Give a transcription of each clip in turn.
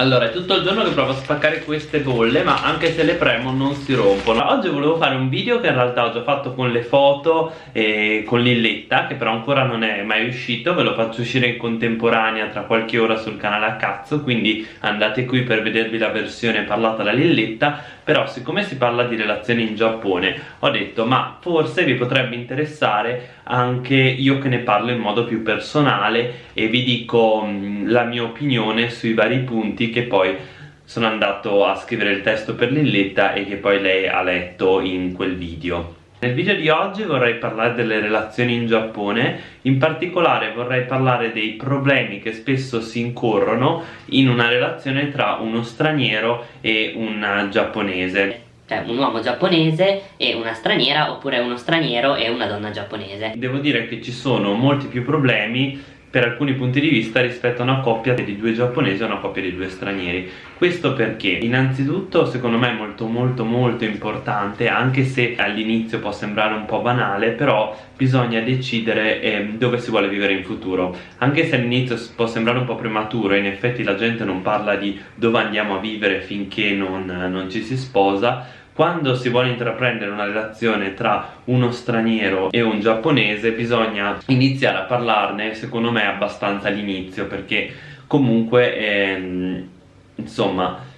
Allora, è tutto il giorno che provo a spaccare queste bolle Ma anche se le premo non si rompono. Oggi volevo fare un video che in realtà ho già fatto con le foto E con Lilletta Che però ancora non è mai uscito Ve lo faccio uscire in contemporanea tra qualche ora sul canale a cazzo Quindi andate qui per vedervi la versione parlata da Lilletta. Però siccome si parla di relazioni in Giappone Ho detto ma forse vi potrebbe interessare anche io che ne parlo in modo più personale E vi dico la mia opinione sui vari punti che poi sono andato a scrivere il testo per Lilletta e che poi lei ha letto in quel video. Nel video di oggi vorrei parlare delle relazioni in Giappone, in particolare vorrei parlare dei problemi che spesso si incorrono in una relazione tra uno straniero e un giapponese. Cioè un uomo giapponese e una straniera oppure uno straniero e una donna giapponese. Devo dire che ci sono molti più problemi per alcuni punti di vista rispetto a una coppia di due giapponesi o una coppia di due stranieri. Questo perché? Innanzitutto secondo me è molto molto molto importante anche se all'inizio può sembrare un po' banale però bisogna decidere eh, dove si vuole vivere in futuro. Anche se all'inizio può sembrare un po' prematuro in effetti la gente non parla di dove andiamo a vivere finché non, non ci si sposa quando si vuole intraprendere una relazione tra uno straniero e un giapponese bisogna iniziare a parlarne secondo me abbastanza all'inizio perché comunque ehm, insomma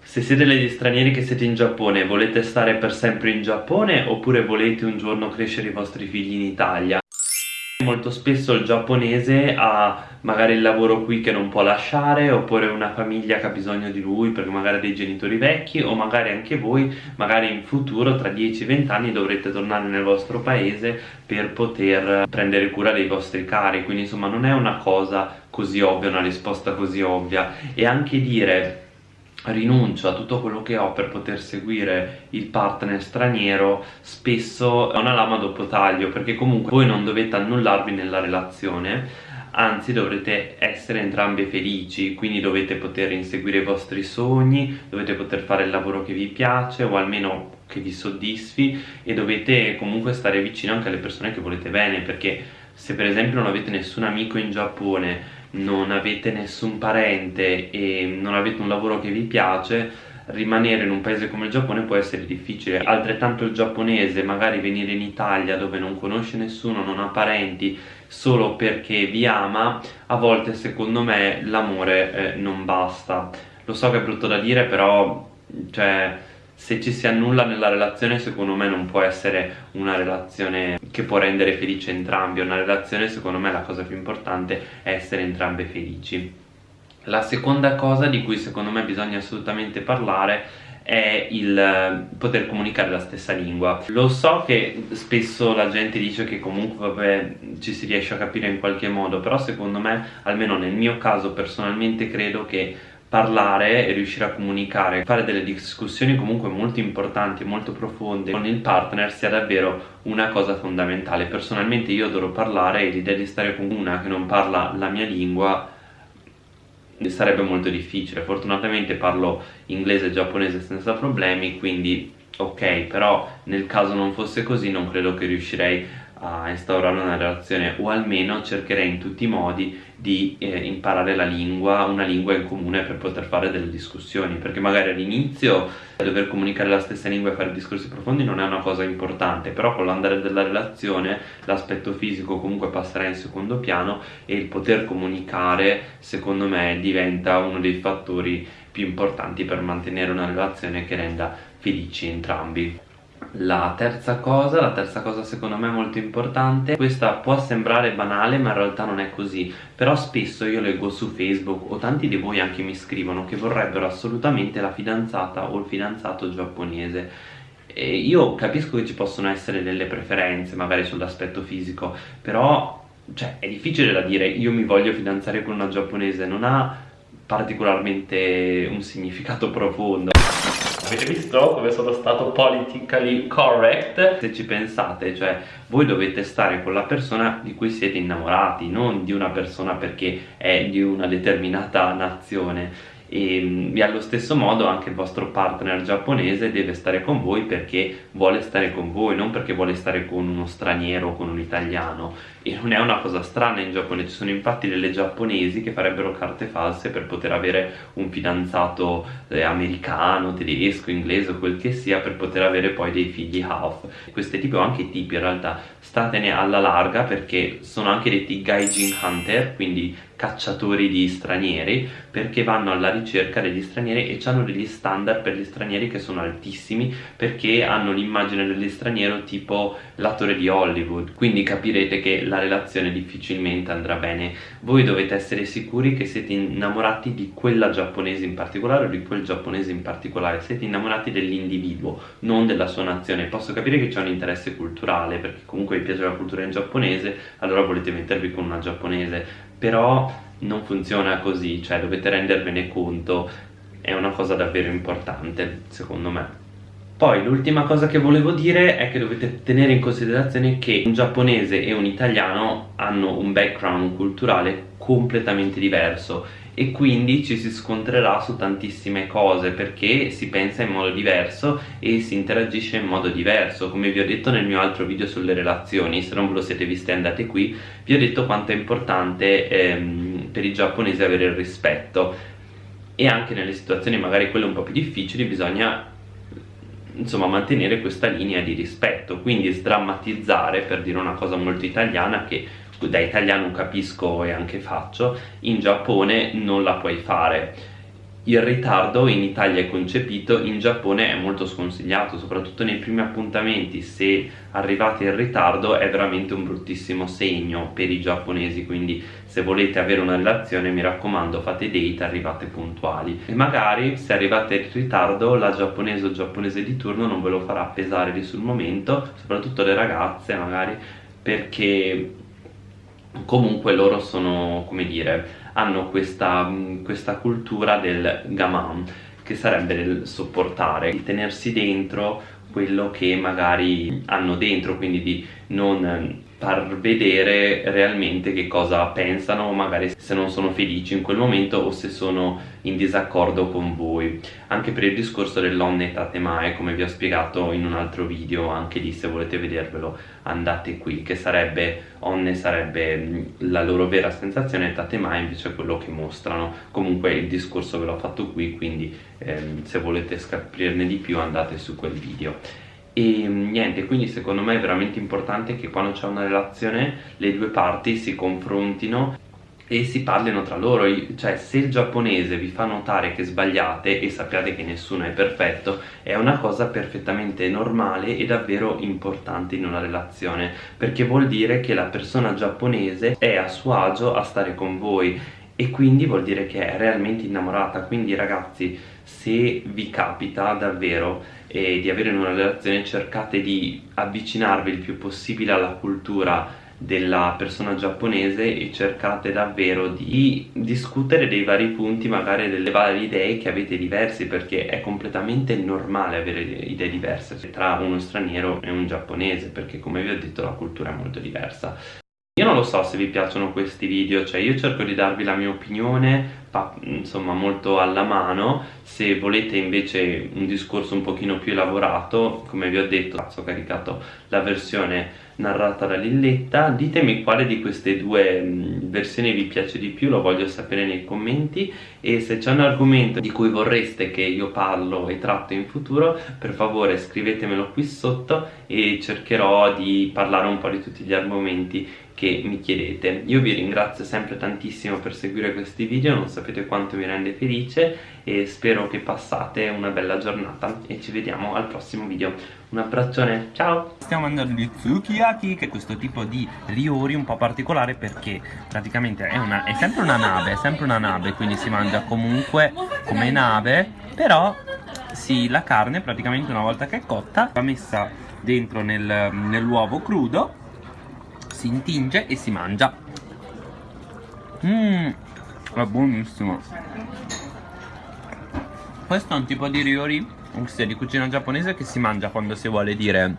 se siete degli stranieri che siete in Giappone volete stare per sempre in Giappone oppure volete un giorno crescere i vostri figli in Italia Molto spesso il giapponese ha magari il lavoro qui che non può lasciare oppure una famiglia che ha bisogno di lui perché magari ha dei genitori vecchi o magari anche voi magari in futuro tra 10-20 anni dovrete tornare nel vostro paese per poter prendere cura dei vostri cari. Quindi insomma non è una cosa così ovvia, una risposta così ovvia. E anche dire rinuncio a tutto quello che ho per poter seguire il partner straniero spesso è una lama dopo taglio perché comunque voi non dovete annullarvi nella relazione anzi dovrete essere entrambi felici quindi dovete poter inseguire i vostri sogni dovete poter fare il lavoro che vi piace o almeno che vi soddisfi e dovete comunque stare vicino anche alle persone che volete bene perché se per esempio non avete nessun amico in Giappone non avete nessun parente e non avete un lavoro che vi piace rimanere in un paese come il Giappone può essere difficile. Altrettanto il giapponese magari venire in Italia dove non conosce nessuno non ha parenti solo perché vi ama a volte secondo me l'amore eh, non basta. Lo so che è brutto da dire però cioè se ci si annulla nella relazione secondo me non può essere una relazione che può rendere felice entrambi. Una relazione secondo me la cosa più importante è essere entrambe felici. La seconda cosa di cui secondo me bisogna assolutamente parlare è il eh, poter comunicare la stessa lingua. Lo so che spesso la gente dice che comunque vabbè, ci si riesce a capire in qualche modo però secondo me almeno nel mio caso personalmente credo che parlare e riuscire a comunicare, fare delle discussioni comunque molto importanti e molto profonde con il partner sia davvero una cosa fondamentale. Personalmente io adoro parlare e l'idea di stare con una che non parla la mia lingua sarebbe molto difficile. Fortunatamente parlo inglese e giapponese senza problemi, quindi ok, però nel caso non fosse così non credo che riuscirei a instaurare una relazione o almeno cercherei in tutti i modi di eh, imparare la lingua, una lingua in comune per poter fare delle discussioni perché magari all'inizio dover comunicare la stessa lingua e fare discorsi profondi non è una cosa importante però con l'andare della relazione l'aspetto fisico comunque passerà in secondo piano e il poter comunicare secondo me diventa uno dei fattori più importanti per mantenere una relazione che renda felici entrambi la terza cosa, la terza cosa secondo me molto importante Questa può sembrare banale ma in realtà non è così Però spesso io leggo su Facebook o tanti di voi anche mi scrivono Che vorrebbero assolutamente la fidanzata o il fidanzato giapponese. E Io capisco che ci possono essere delle preferenze magari sull'aspetto fisico Però cioè, è difficile da dire io mi voglio fidanzare con una giapponese Non ha particolarmente un significato profondo Avete visto come sono stato politically correct? Se ci pensate, cioè voi dovete stare con la persona di cui siete innamorati, non di una persona perché è di una determinata nazione e, mm, e, allo stesso modo anche il vostro partner giapponese deve stare con voi perché vuole stare con voi, non perché vuole stare con uno straniero o con un italiano e non è una cosa strana in Giappone, ci sono infatti delle giapponesi che farebbero carte false per poter avere un fidanzato eh, americano, tedesco, inglese o quel che sia per poter avere poi dei figli half. Questi tipi o anche tipi in realtà statene alla larga perché sono anche detti gaijin hunter, quindi cacciatori di stranieri perché vanno alla ricerca degli stranieri e hanno degli standard per gli stranieri che sono altissimi perché hanno l'immagine degli stranieri tipo l'attore di Hollywood. Quindi capirete che la relazione difficilmente andrà bene. Voi dovete essere sicuri che siete innamorati di quella giapponese in particolare o di quel giapponese in particolare. Siete innamorati dell'individuo non della sua nazione. Posso capire che c'è un interesse culturale perché comunque vi piace la cultura in giapponese allora volete mettervi con una giapponese però non funziona così, cioè dovete rendervene conto, è una cosa davvero importante secondo me. Poi l'ultima cosa che volevo dire è che dovete tenere in considerazione che un giapponese e un italiano hanno un background culturale completamente diverso e quindi ci si scontrerà su tantissime cose perché si pensa in modo diverso e si interagisce in modo diverso. Come vi ho detto nel mio altro video sulle relazioni se non ve lo siete viste andate qui. Vi ho detto quanto è importante ehm, per i giapponesi avere il rispetto. E anche nelle situazioni magari quelle un po' più difficili bisogna insomma mantenere questa linea di rispetto. Quindi sdrammatizzare per dire una cosa molto italiana che da italiano capisco e anche faccio. In Giappone non la puoi fare. Il ritardo in Italia è concepito, in Giappone è molto sconsigliato, soprattutto nei primi appuntamenti, se arrivate in ritardo è veramente un bruttissimo segno per i giapponesi, quindi se volete avere una relazione mi raccomando fate date, arrivate puntuali. E magari se arrivate in ritardo la giapponese o giapponese di turno non ve lo farà pesare lì sul momento, soprattutto le ragazze magari, perché comunque loro sono, come dire, hanno questa, questa cultura del gaman che sarebbe del sopportare, di tenersi dentro quello che magari hanno dentro, quindi di non far vedere realmente che cosa pensano, magari se non sono felici in quel momento o se sono in disaccordo con voi. Anche per il discorso dell'onne tatemae, come vi ho spiegato in un altro video, anche lì se volete vedervelo andate qui, che sarebbe, onne sarebbe la loro vera sensazione e tatemae invece quello che mostrano. Comunque il discorso ve l'ho fatto qui, quindi ehm, se volete scoprirne di più andate su quel video e niente quindi secondo me è veramente importante che quando c'è una relazione le due parti si confrontino e si parlino tra loro. Cioè se il giapponese vi fa notare che sbagliate e sappiate che nessuno è perfetto è una cosa perfettamente normale e davvero importante in una relazione perché vuol dire che la persona giapponese è a suo agio a stare con voi e quindi vuol dire che è realmente innamorata. Quindi ragazzi se vi capita davvero eh, di avere una relazione cercate di avvicinarvi il più possibile alla cultura della persona giapponese e cercate davvero di discutere dei vari punti magari delle varie idee che avete diversi perché è completamente normale avere idee diverse tra uno straniero e un giapponese perché come vi ho detto la cultura è molto diversa lo so se vi piacciono questi video, cioè io cerco di darvi la mia opinione, insomma molto alla mano, se volete invece un discorso un pochino più elaborato, come vi ho detto, ho caricato la versione narrata da Lilletta, ditemi quale di queste due versioni vi piace di più, lo voglio sapere nei commenti. E se c'è un argomento di cui vorreste che io parlo e tratto in futuro, per favore scrivetemelo qui sotto e cercherò di parlare un po' di tutti gli argomenti che mi chiedete. Io vi ringrazio sempre tantissimo per seguire questi video non sapete quanto mi rende felice e spero che passate una bella giornata e ci vediamo al prossimo video. Un abbraccione ciao! Stiamo mangiando gli tsukiyaki che è questo tipo di riori un po' particolare perché praticamente è, una, è sempre una nave è sempre una nave quindi si mangia comunque come nave però sì, la carne praticamente una volta che è cotta va messa dentro nel, nell'uovo crudo si intinge e si mangia. Mmm, è buonissimo. Questo è un tipo di ryori, di cucina giapponese che si mangia quando si vuole dire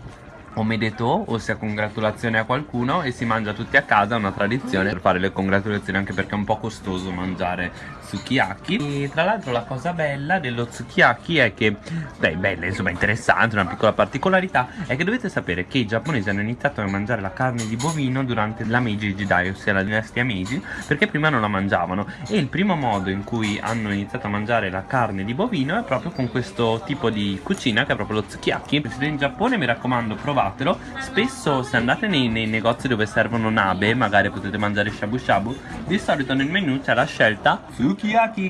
omedeto, ossia congratulazione a qualcuno e si mangia tutti a casa, è una tradizione. Per fare le congratulazioni anche perché è un po' costoso mangiare sukiyaki. E tra l'altro la cosa bella dello sukiyaki è che, beh bella insomma interessante, una piccola particolarità è che dovete sapere che i giapponesi hanno iniziato a mangiare la carne di bovino durante la Meiji Jidai, ossia la dinastia Meiji perché prima non la mangiavano. E il primo modo in cui hanno iniziato a mangiare la carne di bovino è proprio con questo tipo di cucina che è proprio lo sukiyaki. Se siete in Giappone mi raccomando provatelo spesso se andate nei, nei negozi dove servono nabe magari potete mangiare shabu shabu di solito nel menu c'è la scelta sukiyaki